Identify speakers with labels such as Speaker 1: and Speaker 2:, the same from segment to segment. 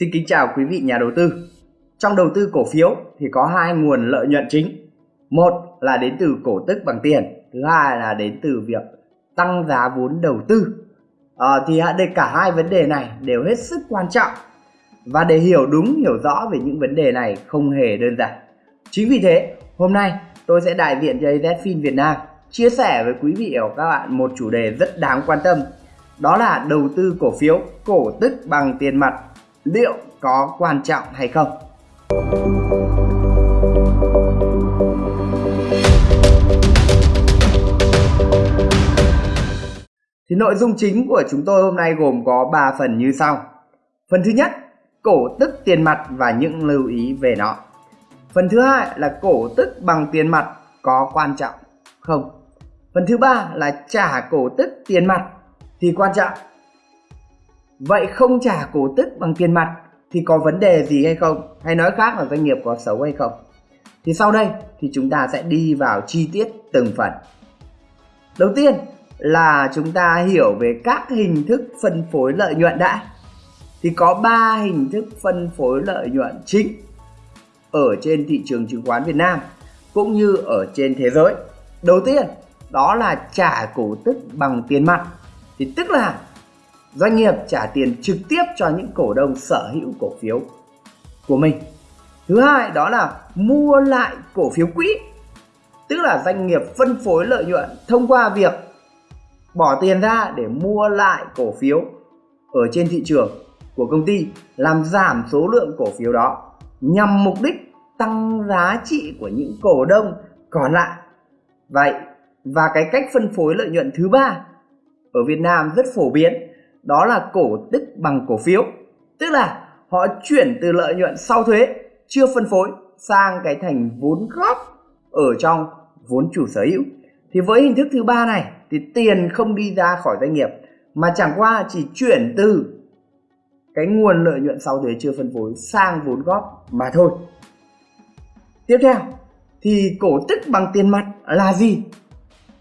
Speaker 1: Xin kính chào quý vị nhà đầu tư. Trong đầu tư cổ phiếu thì có hai nguồn lợi nhuận chính. Một là đến từ cổ tức bằng tiền, thứ hai là đến từ việc tăng giá vốn đầu tư. À, thì để cả hai vấn đề này đều hết sức quan trọng và để hiểu đúng hiểu rõ về những vấn đề này không hề đơn giản. Chính vì thế, hôm nay tôi sẽ đại diện cho AZFIN Việt Nam chia sẻ với quý vị và các bạn một chủ đề rất đáng quan tâm. Đó là đầu tư cổ phiếu cổ tức bằng tiền mặt liệu có quan trọng hay không? Thì nội dung chính của chúng tôi hôm nay gồm có 3 phần như sau. Phần thứ nhất, cổ tức tiền mặt và những lưu ý về nó. Phần thứ hai là cổ tức bằng tiền mặt có quan trọng không? Phần thứ ba là trả cổ tức tiền mặt thì quan trọng. Vậy không trả cổ tức bằng tiền mặt thì có vấn đề gì hay không? Hay nói khác là doanh nghiệp có xấu hay không? Thì sau đây thì chúng ta sẽ đi vào chi tiết từng phần. Đầu tiên là chúng ta hiểu về các hình thức phân phối lợi nhuận đã. Thì có 3 hình thức phân phối lợi nhuận chính ở trên thị trường chứng khoán Việt Nam cũng như ở trên thế giới. Đầu tiên, đó là trả cổ tức bằng tiền mặt thì tức là doanh nghiệp trả tiền trực tiếp cho những cổ đông sở hữu cổ phiếu của mình. Thứ hai đó là mua lại cổ phiếu quỹ, tức là doanh nghiệp phân phối lợi nhuận thông qua việc bỏ tiền ra để mua lại cổ phiếu ở trên thị trường của công ty, làm giảm số lượng cổ phiếu đó nhằm mục đích tăng giá trị của những cổ đông còn lại. Vậy, và cái cách phân phối lợi nhuận thứ ba ở Việt Nam rất phổ biến đó là cổ tức bằng cổ phiếu. Tức là họ chuyển từ lợi nhuận sau thuế, chưa phân phối, sang cái thành vốn góp ở trong vốn chủ sở hữu. Thì với hình thức thứ ba này, thì tiền không đi ra khỏi doanh nghiệp, mà chẳng qua chỉ chuyển từ cái nguồn lợi nhuận sau thuế chưa phân phối sang vốn góp mà thôi. Tiếp theo, thì cổ tức bằng tiền mặt là gì?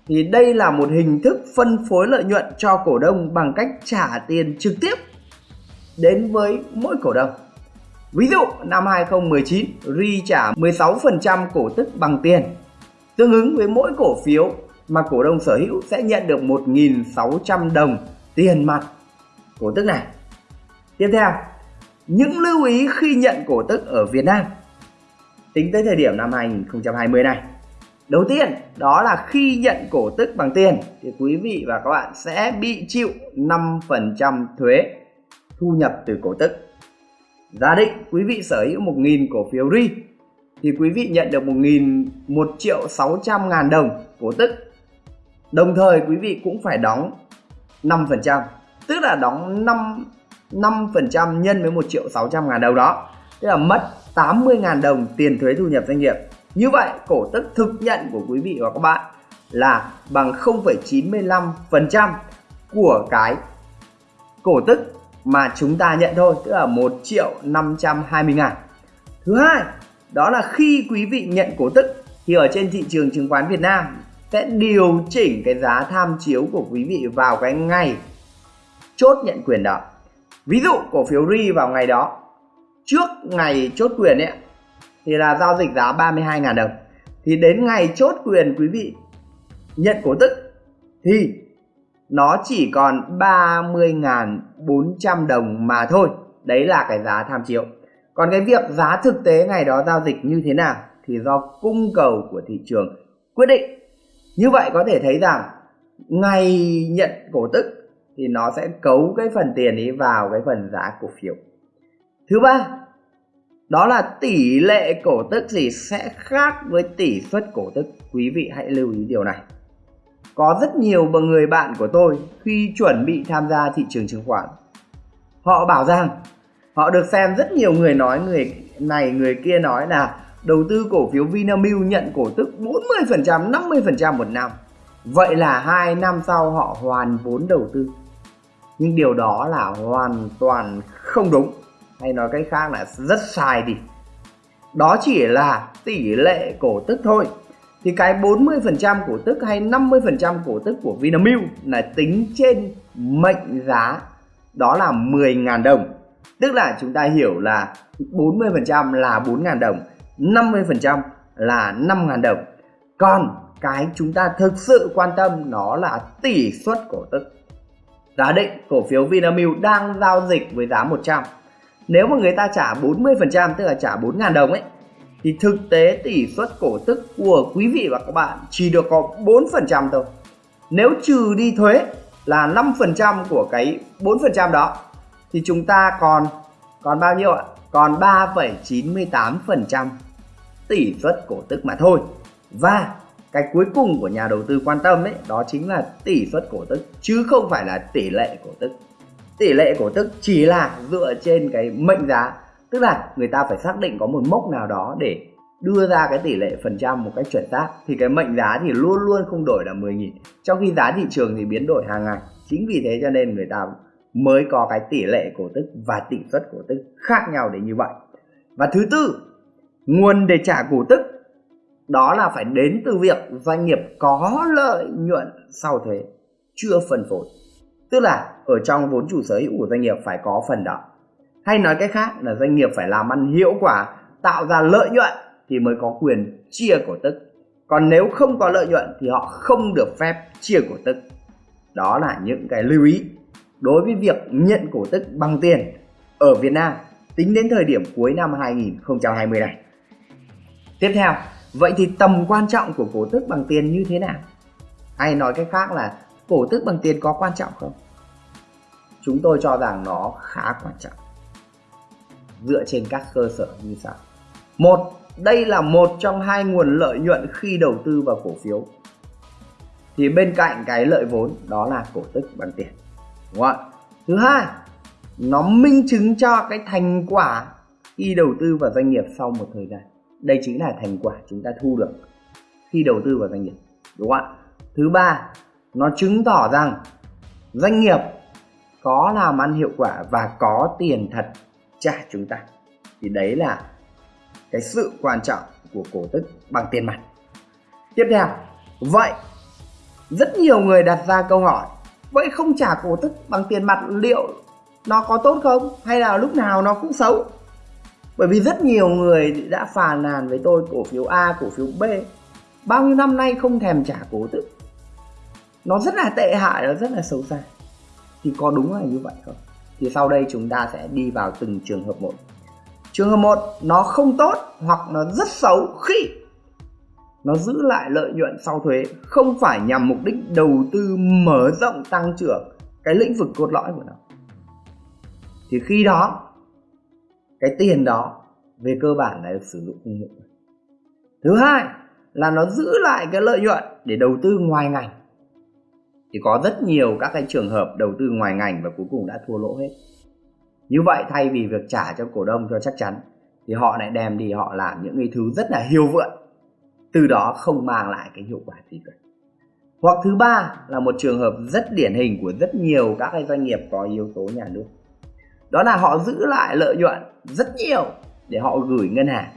Speaker 1: Thì đây là một hình thức phân phối lợi nhuận cho cổ đông bằng cách trả tiền trực tiếp đến với mỗi cổ đông. Ví dụ năm 2019, RI trả 16% cổ tức bằng tiền, tương ứng với mỗi cổ phiếu mà cổ đông sở hữu sẽ nhận được 1.600 đồng tiền mặt cổ tức này. Tiếp theo, những lưu ý khi nhận cổ tức ở Việt Nam tính tới thời điểm năm 2020 này. Đầu tiên đó là khi nhận cổ tức bằng tiền thì quý vị và các bạn sẽ bị chịu 5% thuế thu nhập từ cổ tức. Giả định quý vị sở hữu 1.000 cổ phiếu RI thì quý vị nhận được 1.000 1 triệu 600 ngàn đồng cổ tức. Đồng thời quý vị cũng phải đóng 5%, tức là đóng 5 5% nhân với 1 triệu 600 ngàn đồng đó. Tức là mất 80 ngàn đồng tiền thuế thu nhập doanh nghiệp. Như vậy, cổ tức thực nhận của quý vị và các bạn là bằng 0,95% của cái cổ tức mà chúng ta nhận thôi, tức là 1 triệu 520 ngàn. Thứ hai, đó là khi quý vị nhận cổ tức thì ở trên thị trường chứng khoán Việt Nam sẽ điều chỉnh cái giá tham chiếu của quý vị vào cái ngày chốt nhận quyền đó. Ví dụ cổ phiếu RI vào ngày đó trước ngày chốt quyền ấy thì là giao dịch giá 32.000 đồng. Thì đến ngày chốt quyền quý vị nhận cổ tức thì nó chỉ còn 30.400 đồng mà thôi. Đấy là cái giá tham chiếu. Còn cái việc giá thực tế ngày đó giao dịch như thế nào thì do cung cầu của thị trường quyết định. Như vậy có thể thấy rằng ngày nhận cổ tức thì nó sẽ cấu cái phần tiền ấy vào cái phần giá cổ phiếu. Thứ ba đó là tỷ lệ cổ tức gì sẽ khác với tỷ suất cổ tức. Quý vị hãy lưu ý điều này. Có rất nhiều người bạn của tôi khi chuẩn bị tham gia thị trường chứng khoán, họ bảo rằng họ được xem rất nhiều người nói, người này, người kia nói là đầu tư cổ phiếu Vinamilk nhận cổ tức 40% 50% một năm. Vậy là hai năm sau họ hoàn vốn đầu tư. Nhưng điều đó là hoàn toàn không đúng hay nói cách khác là rất sai đi đó chỉ là tỷ lệ cổ tức thôi thì cái 40% cổ tức hay 50% cổ tức của Vinamilk là tính trên mệnh giá đó là 10.000 đồng Tức là chúng ta hiểu là 40% là 4.000 đồng, 50% là 5.000 đồng. Còn cái chúng ta thực sự quan tâm nó là tỷ suất cổ tức. giá định cổ phiếu Vinamilk đang giao dịch với giá 100. Nếu mà người ta trả 40% tức là trả 4.000 đồng ấy thì thực tế tỷ suất cổ tức của quý vị và các bạn chỉ được có 4% thôi. Nếu trừ đi thuế là 5% của cái 4% đó thì chúng ta còn còn bao nhiêu ạ? Còn 3,98% tỷ suất cổ tức mà thôi. Và cái cuối cùng của nhà đầu tư quan tâm ấy đó chính là tỷ suất cổ tức chứ không phải là tỷ lệ cổ tức. Tỷ lệ cổ tức chỉ là dựa trên cái mệnh giá, tức là người ta phải xác định có một mốc nào đó để đưa ra cái tỷ lệ phần trăm một cách chuẩn xác. Thì cái mệnh giá thì luôn luôn không đổi là 10.000 trong khi giá thị trường thì biến đổi hàng ngày. Chính vì thế cho nên người ta mới có cái tỷ lệ cổ tức và tỷ suất cổ tức khác nhau đến như vậy. Và thứ tư nguồn để trả cổ tức đó là phải đến từ việc doanh nghiệp có lợi nhuận sau thuế chưa phân phối tức là ở trong vốn chủ sở hữu của doanh nghiệp phải có phần đó hay nói cách khác là doanh nghiệp phải làm ăn hiệu quả tạo ra lợi nhuận thì mới có quyền chia cổ tức còn nếu không có lợi nhuận thì họ không được phép chia cổ tức đó là những cái lưu ý đối với việc nhận cổ tức bằng tiền ở Việt Nam tính đến thời điểm cuối năm 2020 này. Tiếp theo, vậy thì tầm quan trọng của cổ tức bằng tiền như thế nào? Hay nói cách khác là cổ tức bằng tiền có quan trọng không? Chúng tôi cho rằng nó khá quan trọng. Dựa trên các cơ sở như sau. Một, đây là một trong hai nguồn lợi nhuận khi đầu tư vào cổ phiếu. Thì bên cạnh cái lợi vốn đó là cổ tức bằng tiền. Đúng không ạ? Thứ hai nó minh chứng cho cái thành quả khi đầu tư vào doanh nghiệp sau một thời gian. Đây chính là thành quả chúng ta thu được khi đầu tư vào doanh nghiệp. Đúng không ạ? Thứ ba nó chứng tỏ rằng doanh nghiệp có làm ăn hiệu quả và có tiền thật trả chúng ta. Thì đấy là cái sự quan trọng của cổ tức bằng tiền mặt. Tiếp theo, vậy rất nhiều người đặt ra câu hỏi, vậy không trả cổ tức bằng tiền mặt liệu nó có tốt không? Hay là lúc nào nó cũng xấu? Bởi vì rất nhiều người đã phàn nàn với tôi, cổ phiếu A, cổ phiếu B, bao nhiêu năm nay không thèm trả cổ tức. Nó rất là tệ hại, nó rất là xấu xa thì có đúng là như vậy không? Thì sau đây chúng ta sẽ đi vào từng trường hợp một. Trường hợp một, nó không tốt hoặc nó rất xấu khi nó giữ lại lợi nhuận sau thuế không phải nhằm mục đích đầu tư mở rộng tăng trưởng cái lĩnh vực cốt lõi của nó. Thì khi đó, cái tiền đó về cơ bản là được sử dụng không hiệu thứ hai là nó giữ lại cái lợi nhuận để đầu tư ngoài ngành thì có rất nhiều các cái trường hợp đầu tư ngoài ngành và cuối cùng đã thua lỗ hết. Như vậy, thay vì việc trả cho cổ đông cho chắc chắn, thì họ lại đem đi họ làm những cái thứ rất là hiêu vượn từ đó không mang lại cái hiệu quả gì cả. Hoặc thứ ba là một trường hợp rất điển hình của rất nhiều các cái doanh nghiệp có yếu tố nhà nước. Đó là họ giữ lại lợi nhuận rất nhiều để họ gửi ngân hàng.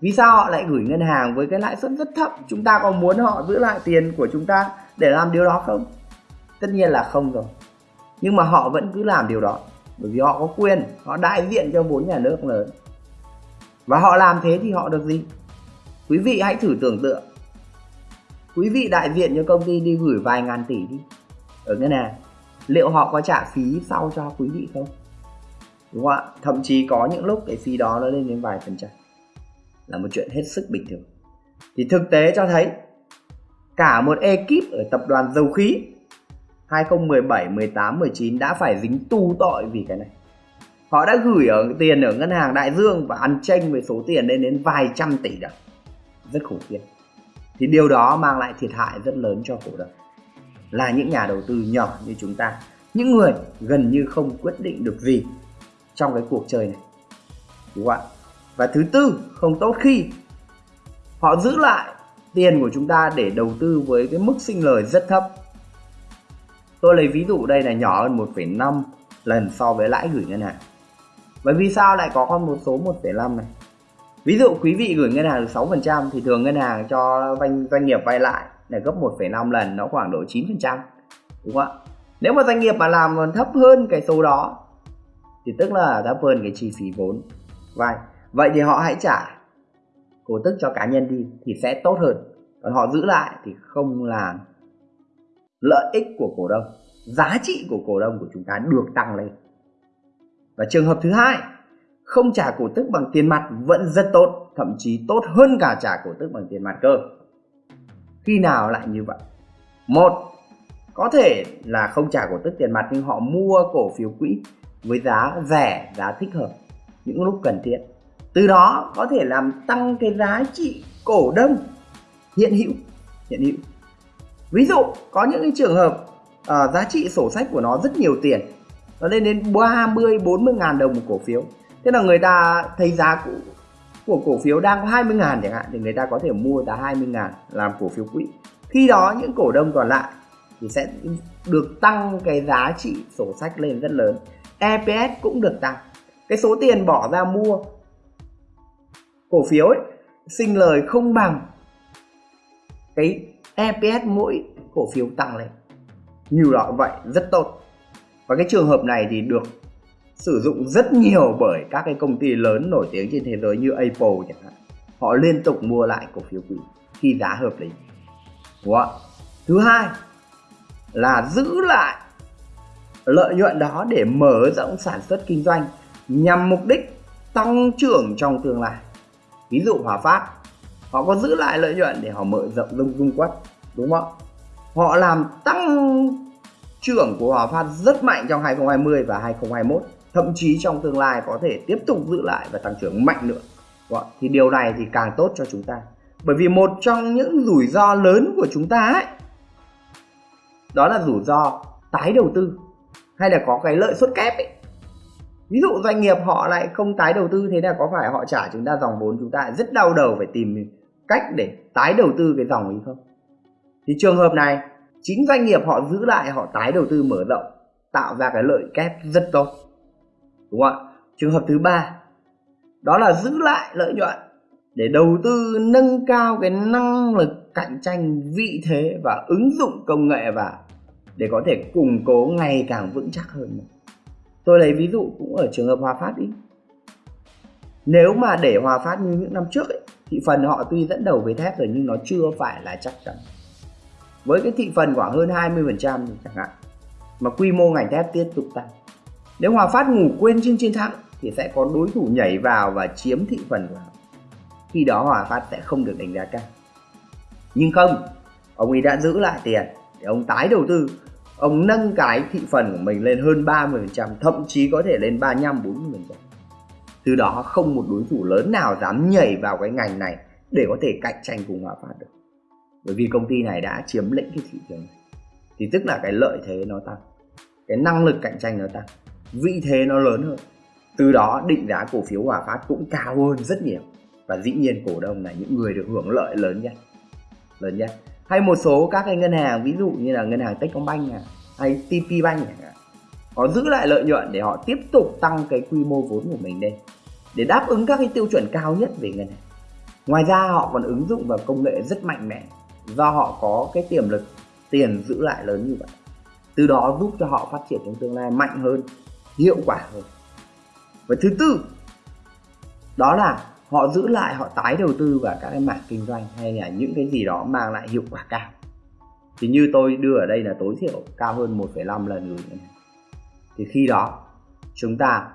Speaker 1: Vì sao họ lại gửi ngân hàng với cái lãi suất rất thấp? Chúng ta có muốn họ giữ lại tiền của chúng ta để làm điều đó không? Tất nhiên là không rồi. Nhưng mà họ vẫn cứ làm điều đó, bởi vì họ có quyền, họ đại diện cho vốn nhà nước lớn. Và họ làm thế thì họ được gì? Quý vị hãy thử tưởng tượng. Quý vị đại diện cho công ty đi gửi vài ngàn tỷ đi. Ở ngân hàng, liệu họ có trả phí sau cho quý vị không? Đúng không ạ? Thậm chí có những lúc cái phí đó nó lên đến vài phần trăm. Là một chuyện hết sức bình thường. Thì thực tế cho thấy cả một ekip ở tập đoàn dầu khí 2017, 18, 19 đã phải dính tu tội vì cái này. Họ đã gửi ở tiền ở ngân hàng Đại Dương và ăn tranh với số tiền lên đến vài trăm tỷ đồng. Rất khủng khiếp. Thì điều đó mang lại thiệt hại rất lớn cho cổ đông. Là những nhà đầu tư nhỏ như chúng ta, những người gần như không quyết định được gì trong cái cuộc chơi này. Đúng không ạ? Và thứ tư, không tốt khi họ giữ lại tiền của chúng ta để đầu tư với cái mức sinh lời rất thấp Tôi lấy ví dụ đây là nhỏ hơn 1,5 lần so với lãi gửi ngân hàng. Vậy vì sao lại có con một số 1,5 này? Ví dụ quý vị gửi ngân hàng được 6% thì thường ngân hàng cho doanh, doanh nghiệp vay lại là gấp 1,5 lần nó khoảng độ 9%. Đúng không ạ? Nếu mà doanh nghiệp mà làm thấp hơn cái số đó thì tức là thấp hơn cái chi phí vốn vay vậy thì họ hãy trả cổ tức cho cá nhân đi thì sẽ tốt hơn. Còn họ giữ lại thì không làm lợi ích của cổ đông, giá trị của cổ đông của chúng ta được tăng lên. Và trường hợp thứ hai, không trả cổ tức bằng tiền mặt vẫn rất tốt, thậm chí tốt hơn cả trả cổ tức bằng tiền mặt cơ. Khi nào lại như vậy? Một, có thể là không trả cổ tức tiền mặt nhưng họ mua cổ phiếu quỹ với giá rẻ, giá thích hợp, những lúc cần thiết từ đó có thể làm tăng cái giá trị cổ đông hiện hữu hiện hữu. Ví dụ có những cái trường hợp uh, giá trị sổ sách của nó rất nhiều tiền nó lên đến 30 40 ngàn đồng một cổ phiếu. Thế là người ta thấy giá của, của cổ phiếu đang có 20 ngàn chẳng hạn thì người ta có thể mua giá 20 ngàn làm cổ phiếu quỹ. Khi đó những cổ đông còn lại thì sẽ được tăng cái giá trị sổ sách lên rất lớn. EPS cũng được tăng. Cái số tiền bỏ ra mua cổ phiếu ấy, sinh lời không bằng cái EPS mỗi cổ phiếu tăng lên. Như đó vậy rất tốt. Và cái trường hợp này thì được sử dụng rất nhiều bởi các cái công ty lớn nổi tiếng trên thế giới như Apple chẳng hạn. Họ liên tục mua lại cổ phiếu quỹ khi giá hợp lý. Đúng không? thứ hai là giữ lại lợi nhuận đó để mở rộng sản xuất kinh doanh nhằm mục đích tăng trưởng trong tương lai ví dụ Hòa Phát, họ có giữ lại lợi nhuận để họ mở rộng lung dung quất, đúng không? Họ làm tăng trưởng của Hòa Phát rất mạnh trong 2020 và 2021 thậm chí trong tương lai có thể tiếp tục giữ lại và tăng trưởng mạnh nữa. Vâng, thì điều này thì càng tốt cho chúng ta. Bởi vì một trong những rủi ro lớn của chúng ta ấy, đó là rủi ro tái đầu tư, hay là có cái lợi suất kép ấy ví dụ doanh nghiệp họ lại không tái đầu tư, thế là có phải họ trả chúng ta dòng vốn, chúng ta rất đau đầu phải tìm cách để tái đầu tư cái dòng ấy không? Thì trường hợp này, chính doanh nghiệp họ giữ lại, họ tái đầu tư mở rộng, tạo ra cái lợi kép rất tốt. Đúng không ạ? Trường hợp thứ ba, đó là giữ lại lợi nhuận để đầu tư, nâng cao cái năng lực cạnh tranh vị thế và ứng dụng công nghệ vào để có thể củng cố ngày càng vững chắc hơn tôi lấy ví dụ cũng ở trường hợp hòa phát đi nếu mà để hòa phát như những năm trước ấy, thị phần họ tuy dẫn đầu với thép rồi nhưng nó chưa phải là chắc chắn với cái thị phần khoảng hơn 20% chẳng hạn mà quy mô ngành thép tiếp tục tăng nếu Hòa Phát ngủ quên trên chiến thắng thì sẽ có đối thủ nhảy vào và chiếm thị phần của họ. Khi đó Hòa Phát sẽ không được đánh giá cao. Nhưng không, ông ấy đã giữ lại tiền để ông tái đầu tư. Ông nâng cái thị phần của mình lên hơn 30%, thậm chí có thể lên 35 40%. Từ đó không một đối thủ lớn nào dám nhảy vào cái ngành này để có thể cạnh tranh cùng Hòa Phát được. Bởi vì công ty này đã chiếm lĩnh cái thị trường này. Thì tức là cái lợi thế nó tăng, cái năng lực cạnh tranh nó tăng vị thế nó lớn hơn từ đó định giá cổ phiếu Hòa Phát cũng cao hơn rất nhiều và dĩ nhiên cổ đông là những người được hưởng lợi lớn nhất lớn nhất hay một số các cái ngân hàng ví dụ như là ngân hàng Techcombank à, hay TP Bank à, họ giữ lại lợi nhuận để họ tiếp tục tăng cái quy mô vốn của mình lên để đáp ứng các cái tiêu chuẩn cao nhất về ngân hàng. Ngoài ra họ còn ứng dụng vào công nghệ rất mạnh mẽ do họ có cái tiềm lực tiền giữ lại lớn như vậy. Từ đó giúp cho họ phát triển trong tương lai mạnh hơn hiệu quả hơn. Và thứ tư đó là họ giữ lại họ tái đầu tư vào các cái mảng kinh doanh hay là những cái gì đó mang lại hiệu quả cao. Thì như tôi đưa ở đây là tối thiểu cao hơn 1,5 lần gửi thì khi đó chúng ta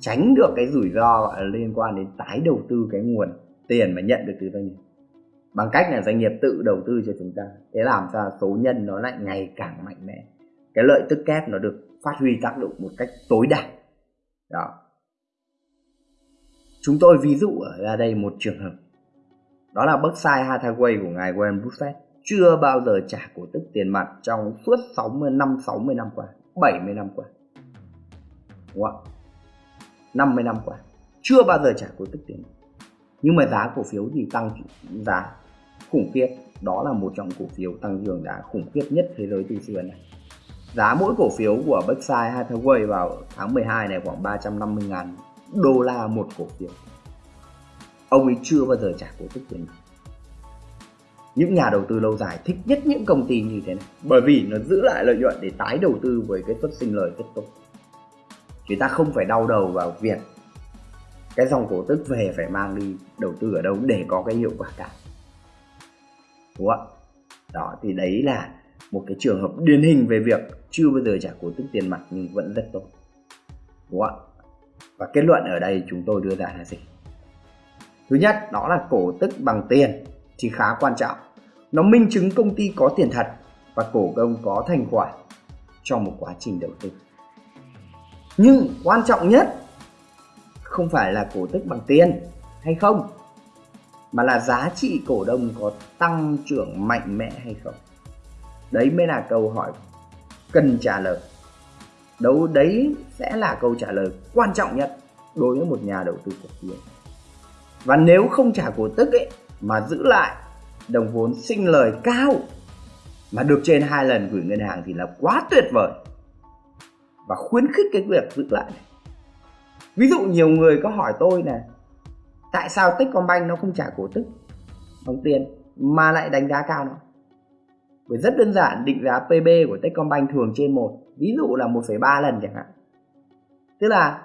Speaker 1: tránh được cái rủi ro liên quan đến tái đầu tư cái nguồn tiền mà nhận được từ doanh nghiệp. Bằng cách là doanh nghiệp tự đầu tư cho chúng ta. Thế làm cho số nhân nó lại ngày càng mạnh mẽ. Cái lợi tức kép nó được phát huy tác dụng một cách tối đa. Đó chúng tôi ví dụ ở ra đây một trường hợp. Đó là Berkshire Hathaway của ngài Warren Buffett, chưa bao giờ trả cổ tức tiền mặt trong suốt 60 năm 60 năm qua 70 năm qua. Đúng không? 50 năm qua, chưa bao giờ trả cổ tức tiền mặt. Nhưng mà giá cổ phiếu thì tăng, giá khủng khiếp. Đó là một trong cổ phiếu tăng trưởng giá khủng khiếp nhất thế giới từ xưa này. Giá mỗi cổ phiếu của Berkshire Hathaway vào tháng 12 này khoảng 350 ngàn đô la một cổ phiếu. Ông ấy chưa bao giờ trả cổ tức tiền những nhà đầu tư lâu dài thích nhất những công ty như thế này, bởi vì nó giữ lại lợi nhuận để tái đầu tư với cái suất sinh lời rất tốt. Chúng ta không phải đau đầu vào việc cái dòng cổ tức về phải mang đi đầu tư ở đâu để có cái hiệu quả cả. Đúng không đó, thì đấy là một cái trường hợp điển hình về việc chưa bao giờ trả cổ tức tiền mặt nhưng vẫn rất tốt. Đúng không và kết luận ở đây chúng tôi đưa ra là gì? Thứ nhất, đó là cổ tức bằng tiền thì khá quan trọng. Nó minh chứng công ty có tiền thật và cổ đông có thành quả trong một quá trình đầu tư. Nhưng quan trọng nhất không phải là cổ tức bằng tiền hay không, mà là giá trị cổ đông có tăng trưởng mạnh mẽ hay không. Đấy mới là câu hỏi cần trả lời đâu đấy sẽ là câu trả lời quan trọng nhất đối với một nhà đầu tư cổ phiếu. Và nếu không trả cổ tức ấy, mà giữ lại đồng vốn sinh lời cao, mà được trên hai lần gửi ngân hàng thì là quá tuyệt vời. Và khuyến khích cái việc giữ lại này. Ví dụ nhiều người có hỏi tôi là tại sao Techcombank nó không trả cổ tức bằng tiền, mà lại đánh giá cao nó? Bởi rất đơn giản định giá PB của Techcombank thường trên 1 ví dụ là 1,3 lần chẳng hạn. Tức là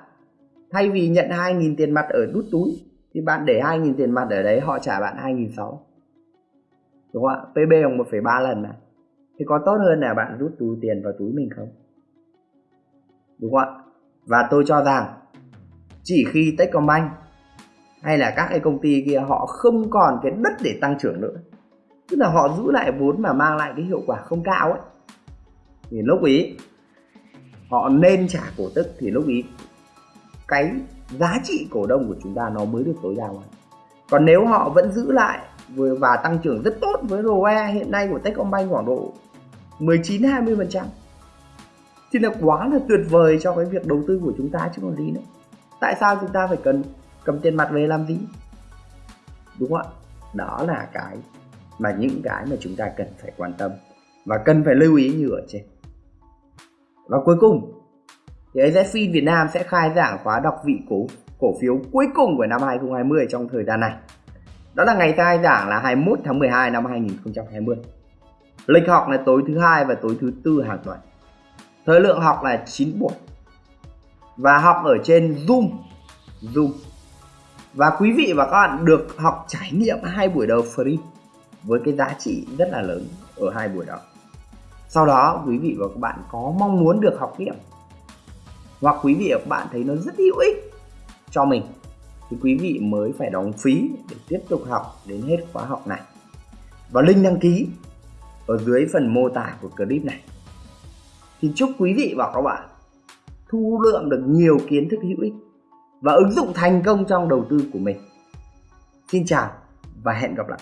Speaker 1: thay vì nhận 2.000 tiền mặt ở đút túi thì bạn để 2.000 tiền mặt ở đấy họ trả bạn 2.600 đúng không ạ? PB bằng 1,3 lần này thì có tốt hơn là bạn rút túi tiền vào túi mình không? Đúng không ạ? Và tôi cho rằng chỉ khi Techcombank hay là các cái công ty kia họ không còn cái đất để tăng trưởng nữa tức là họ giữ lại vốn mà mang lại cái hiệu quả không cao ấy. Thì lúc ý, họ nên trả cổ tức thì lúc ý, cái giá trị cổ đông của chúng ta nó mới được tối đa. Hóa còn nếu họ vẫn giữ lại và tăng trưởng rất tốt với ROE hiện nay của Techcombank khoảng độ 19 20 phần trăm, thì là quá là tuyệt vời cho cái việc đầu tư của chúng ta chứ còn gì nữa. Tại sao chúng ta phải cần cầm tiền mặt về làm gì? Đúng không ạ? Đó là cái mà những cái mà chúng ta cần phải quan tâm và cần phải lưu ý như ở trên. Và cuối cùng, thì AZFIN Việt Nam sẽ khai giảng khóa đọc vị cổ cổ phiếu cuối cùng của năm 2020 trong thời gian này. Đó là ngày khai giảng là 21 tháng 12 năm 2020 lịch học là tối thứ hai và tối thứ tư hàng tuần. Thời lượng học là 9 buổi. Và học ở trên Zoom. Zoom. Và quý vị và các bạn được học trải nghiệm hai buổi đầu free với cái giá trị rất là lớn ở hai buổi đó. Sau đó, quý vị và các bạn có mong muốn được học tiếp, hoặc quý vị và các bạn thấy nó rất hữu ích cho mình, thì quý vị mới phải đóng phí để tiếp tục học đến hết khóa học này. Và link đăng ký ở dưới phần mô tả của clip này. Thì chúc quý vị và các bạn thu lượm được nhiều kiến thức hữu ích và ứng dụng thành công trong đầu tư của mình. Xin chào và hẹn gặp lại!